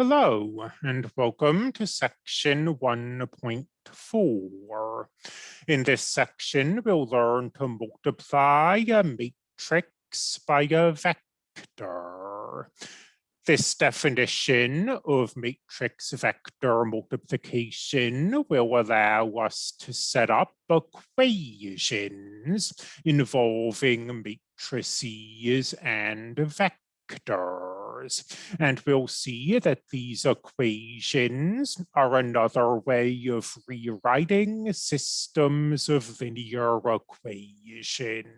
Hello and welcome to section 1.4. In this section, we'll learn to multiply a matrix by a vector. This definition of matrix vector multiplication will allow us to set up equations involving matrices and vectors and we'll see that these equations are another way of rewriting systems of linear equations.